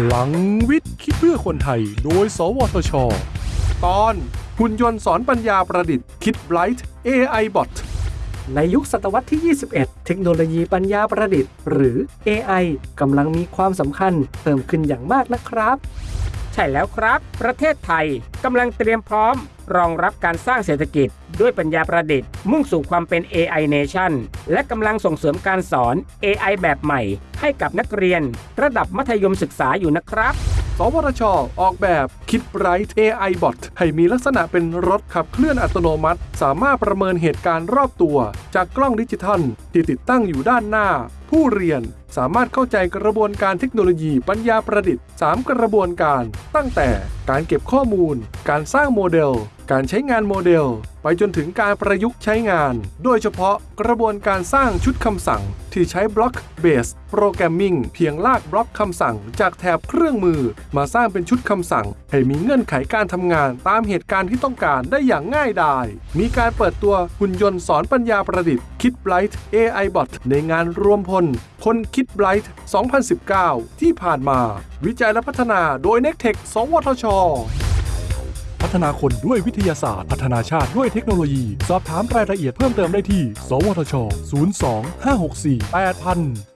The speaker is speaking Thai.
พลังวิทย์คิดเพื่อคนไทย โดย สวทช ตอนหุ่นยนต์สอนปัญญาประดิษฐ์คิดไบรท์ AI Bot ในยุคศตวรรษที่ 21 เทคโนโลยีปัญญาประดิษฐ์ หรือ AI กำลังมีความสำคัญเพิ่มขึ้นอย่างมากนะครับ ช่แล้วครับ ประเทศไทยกำลังเตรียมพร้อม รองรับการสร้างเศรษฐกิจ ด้วยปัญญาประดิษฐ์ มุ่งสู่ความเป็น AI Nation และกำลังส่งเสริมการสอน AI แบบใหม่ ให้กับนักเรียน ระดับมัธยมศึกษาอยู่นะครับ สวทช ออกแบบคิดไรท์ AI Bot ให้มีลักษณะเป็นรถขับเคลื่อนอัตโนมัติ สามารถประเมินเหตุการณ์รอบตัว จากกล้องดิจิทัล ที่ติดตั้งอยู่ด้านหน้า ผู้เรียนสามารถเข้าใจกระบวนการเทคโนโลยีปัญญาประดิษฐ์ 3 กระบวนการ ตั้งแต่การเก็บข้อมูล การสร้างโมเดล การใช้งานโมเดล ไปจนถึงการประยุกต์ใช้งาน โดยเฉพาะกระบวนการสร้างชุดคำสั่ง ที่ใช้บล็อกเบสโปรแกรมมิ่งเพียงลากบล็อกคำสั่ง จากแถบเครื่องมือ มาสร้างเป็นชุดคำสั่ง ให้มีเงื่อนไขการทำงานตามเหตุการณ์ที่ต้องการได้อย่างง่ายดาย มีการเปิดตัวหุ่นยนต์สอนปัญญาประดิษฐ์คิดไบรท์ AI Bot ในงานรวมพลคนคิดไบรท์2019 ที่ผ่านมา วิจัยและพัฒนาโดย n e c t e c h สวทช พัฒนาคนด้วยวิทยาศาสตร์ พัฒนาชาติด้วยเทคโนโลยี สอบถามรายละเอียดเพิ่มเติมได้ที่ สวทช 02 564 8000